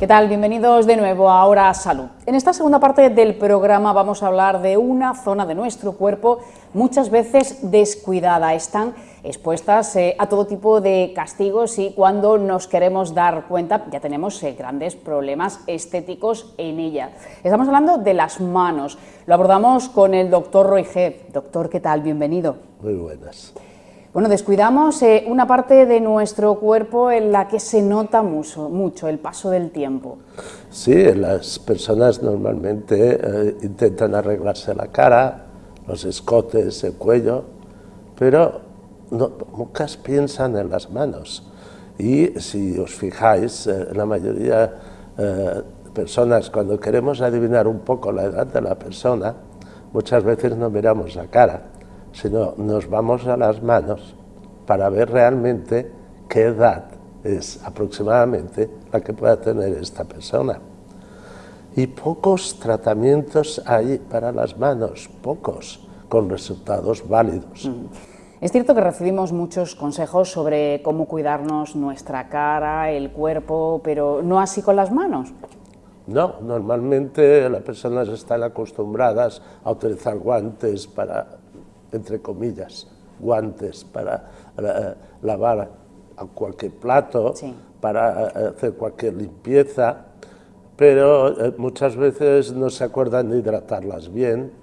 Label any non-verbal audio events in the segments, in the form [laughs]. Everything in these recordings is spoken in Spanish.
¿Qué tal? Bienvenidos de nuevo a Ahora Salud. En esta segunda parte del programa vamos a hablar de una zona de nuestro cuerpo muchas veces descuidada. Están expuestas eh, a todo tipo de castigos y cuando nos queremos dar cuenta ya tenemos eh, grandes problemas estéticos en ella. Estamos hablando de las manos. Lo abordamos con el doctor Roy. Doctor, ¿qué tal? Bienvenido. Muy buenas. Bueno, descuidamos eh, una parte de nuestro cuerpo en la que se nota mucho, mucho el paso del tiempo. Sí, las personas normalmente eh, intentan arreglarse la cara, los escotes, el cuello, pero no, pocas piensan en las manos. Y si os fijáis, eh, la mayoría de personas, cuando queremos adivinar un poco la edad de la persona, muchas veces no miramos la cara, sino nos vamos a las manos para ver realmente qué edad es aproximadamente la que pueda tener esta persona. Y pocos tratamientos hay para las manos, pocos, con resultados válidos. Mm. Es cierto que recibimos muchos consejos sobre cómo cuidarnos nuestra cara, el cuerpo, pero no así con las manos. No, normalmente las personas están acostumbradas a utilizar guantes para entre comillas, guantes para eh, lavar cualquier plato, para eh, hacer cualquier limpieza, pero eh, muchas veces no se acuerdan de hidratarlas bien,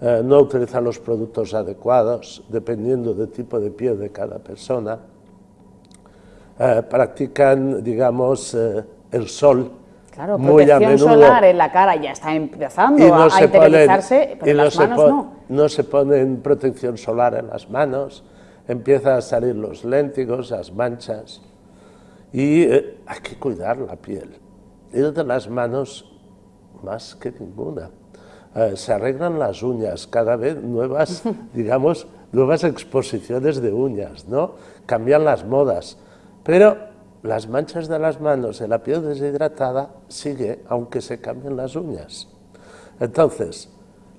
no utilizan los productos adecuados, dependiendo del tipo de piel de cada persona, practican, digamos, el sol Claro, protección solar en la cara ya está empezando a, a interiorizarse, pero en las manos no. No se ponen protección solar en las manos, empiezan a salir los léntigos, las manchas, y eh, hay que cuidar la piel. Y de las manos, más que ninguna. Eh, se arreglan las uñas, cada vez nuevas, [laughs] digamos, nuevas exposiciones de uñas, ¿no? Cambian las modas, pero las manchas de las manos en la piel deshidratada sigue aunque se cambien las uñas. Entonces,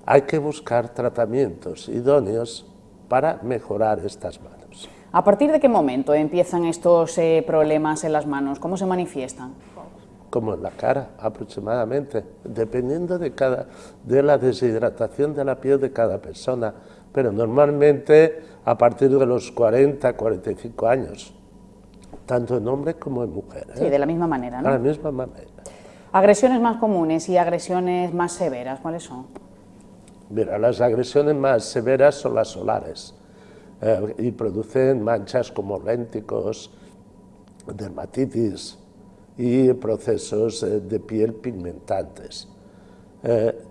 hay que buscar tratamientos idóneos para mejorar estas manos. ¿A partir de qué momento empiezan estos eh, problemas en las manos? ¿Cómo se manifiestan? Como en la cara, aproximadamente, dependiendo de, cada, de la deshidratación de la piel de cada persona, pero normalmente a partir de los 40, 45 años tanto en hombre como en mujer. Sí, de la misma manera, ¿no? De la misma manera. Agresiones más comunes y agresiones más severas, ¿cuáles son? Mira, las agresiones más severas son las solares eh, y producen manchas como lénticos, dermatitis y procesos eh, de piel pigmentantes. Eh,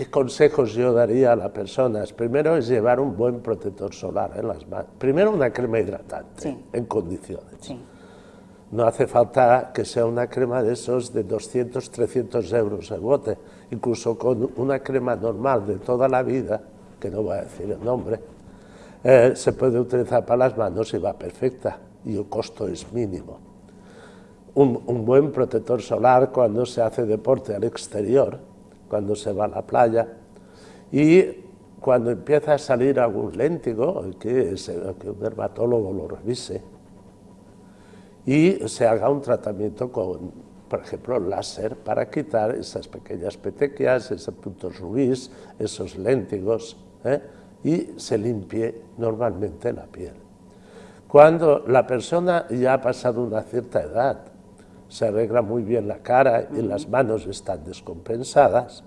¿Qué consejos yo daría a las personas? Primero es llevar un buen protector solar en las manos. Primero una crema hidratante en condiciones. Sí. No hace falta que sea una crema de esos de 200, 300 euros el bote. Incluso con una crema normal de toda la vida, que no voy a decir el nombre, eh, se puede utilizar para las manos y va perfecta y el costo es mínimo. Un, un buen protector solar cuando se hace deporte al exterior, cuando se va a la playa y cuando empieza a salir algún léntigo, que, que un dermatólogo lo revise, y se haga un tratamiento con, por ejemplo, láser para quitar esas pequeñas petequias, esos puntos rubíes, esos léntigos, ¿eh? y se limpie normalmente la piel. Cuando la persona ya ha pasado una cierta edad, se arregla muy bien la cara y las manos están descompensadas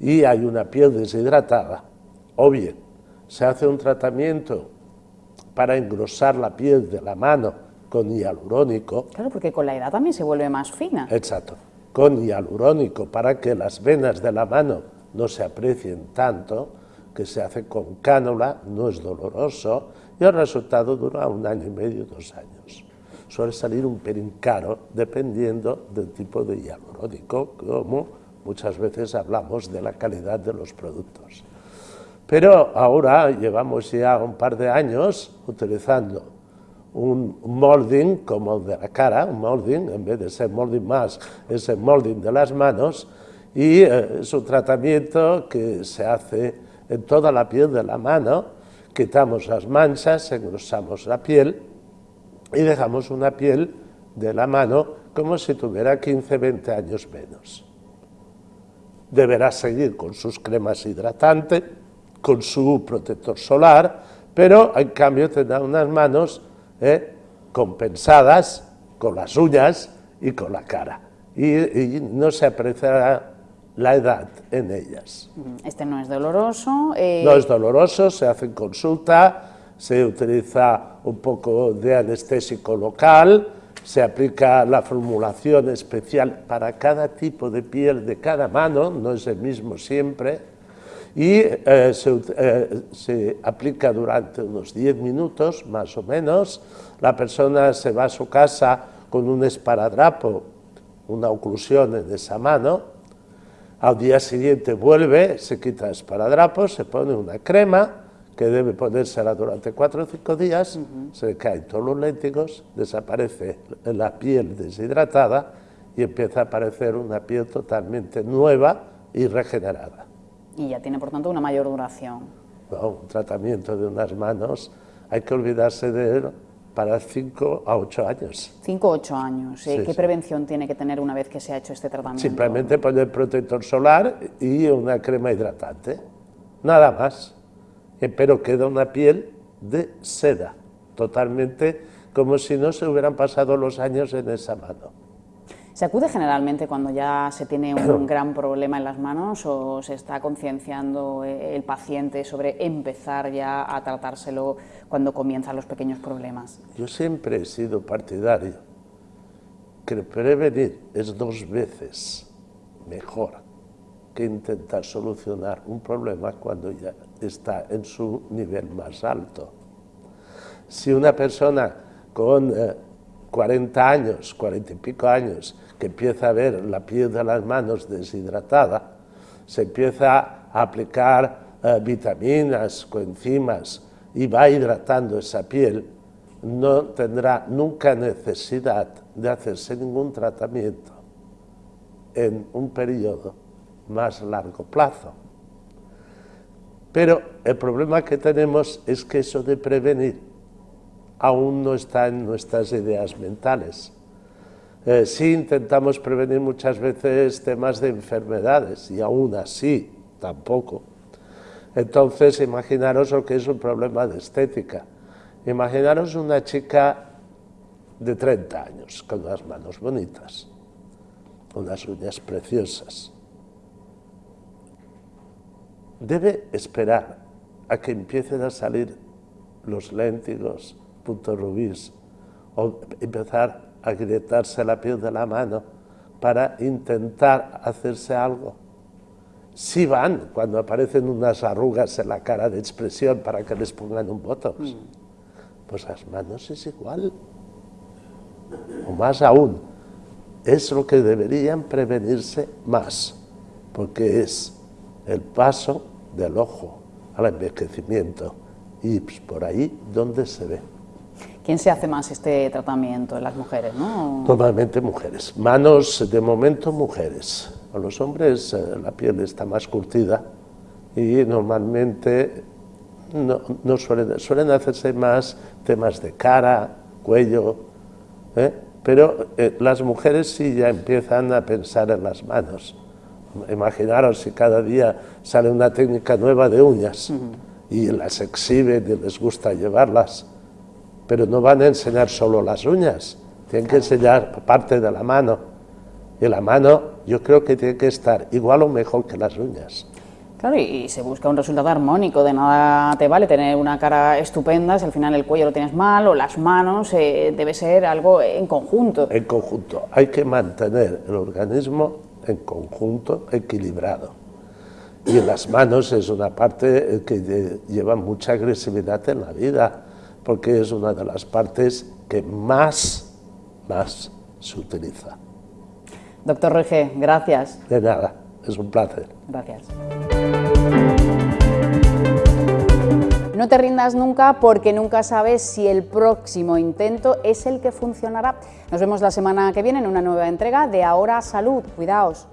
y hay una piel deshidratada, o bien se hace un tratamiento para engrosar la piel de la mano con hialurónico. Claro, porque con la edad también se vuelve más fina. Exacto, con hialurónico para que las venas de la mano no se aprecien tanto, que se hace con cánula, no es doloroso, y el resultado dura un año y medio, dos años. Suele salir un pelín caro, dependiendo del tipo de hialurónico, como muchas veces hablamos de la calidad de los productos. Pero ahora llevamos ya un par de años utilizando un molding como de la cara, un molding, en vez de ser molding más, es el molding de las manos, y eh, es un tratamiento que se hace en toda la piel de la mano, quitamos las manchas, engrosamos la piel y dejamos una piel de la mano como si tuviera 15, 20 años menos. Deberá seguir con sus cremas hidratantes, con su protector solar, pero en cambio tendrá unas manos eh, compensadas con las uñas y con la cara. Y, no se apreciará la edad en ellas. Este no es doloroso. Eh, no es doloroso, se hace consulta, se utiliza un poco de anestésico local, se aplica la formulación especial para cada tipo de piel de cada mano, no es el mismo siempre, y eh, eh, se, aplica durante unos 10 minutos, más o menos, la persona se va a su casa con un esparadrapo, una oclusión en esa mano, al día siguiente vuelve, se quita el esparadrapo, se pone una crema, que debe ponérsela durante cuatro o cinco días, se le caen todos los léntigos, desaparece la piel deshidratada y empieza a aparecer una piel totalmente nueva y regenerada. Y ya tiene, por tanto, una mayor duración. un tratamiento de unas manos, hay que olvidarse de él para 5 a 8 años. 5 a 8 años. ¿eh? ¿Qué prevención tiene que tener una vez que se ha hecho este tratamiento? Simplemente poner protector solar y una crema hidratante. Nada más pero queda una piel de seda, totalmente como si no se hubieran pasado los años en esa mano. ¿Se acude generalmente cuando ya se tiene un [clears throat] gran problema en las manos o se está concienciando el paciente sobre empezar ya a tratárselo cuando comienzan los pequeños problemas? Yo siempre he sido partidario que prevenir es dos veces mejor que intentar solucionar un problema cuando ya está en su nivel más alto. Si una persona con 40 eh, años, 40 y pico años, que empieza a ver la piel de las manos deshidratada, se empieza a aplicar eh, vitaminas, coenzimas y va hidratando esa piel, no tendrá nunca necesidad de hacerse ningún tratamiento en un periodo más largo plazo. Pero el problema que tenemos es que eso de prevenir aún no está en nuestras ideas mentales. Eh, sí intentamos prevenir muchas veces temas de enfermedades y aún así tampoco. Entonces imaginaros lo que es un problema de estética. Imaginaros una chica de 30 años con las manos bonitas, unas uñas preciosas debe esperar a que empiecen a salir los léntigos, puntos rubíes, o empezar a agrietarse la piel de la mano para intentar hacerse algo. Si van cuando aparecen unas arrugas en la cara de expresión para que les pongan un botox. Mm. Pues las manos es igual. O más aún, es lo que deberían prevenirse más, porque es el paso del ojo al envejecimiento y pues, por ahí donde se ve. ¿Quién se hace más este tratamiento? ¿Las mujeres, no? Normalmente mujeres. Manos, de momento, mujeres. A los hombres eh, la piel está más curtida y normalmente no, suelen, suelen hacerse más temas de cara, cuello, ¿eh? pero eh, las mujeres sí ya empiezan a pensar en las manos. Imaginaros si cada día sale una técnica nueva de uñas y las exhiben y les gusta llevarlas, pero no van a enseñar solo las uñas, tienen que enseñar parte de la mano. Y la mano yo creo que tiene que estar igual o mejor que las uñas. Claro, y se busca un resultado armónico, de nada te vale tener una cara estupenda si al final el cuello lo tienes mal o las manos, eh, debe ser algo en conjunto. En conjunto, hay que mantener el organismo en conjunto equilibrado. Y en las manos es una parte que lleva mucha agresividad en la vida, porque es una de las partes que más, más se utiliza. Doctor Rege, gracias. De nada, es un placer. Gracias. No te rindas nunca porque nunca sabes si el próximo intento es el que funcionará. Nos vemos la semana que viene en una nueva entrega de Ahora Salud. Cuidaos.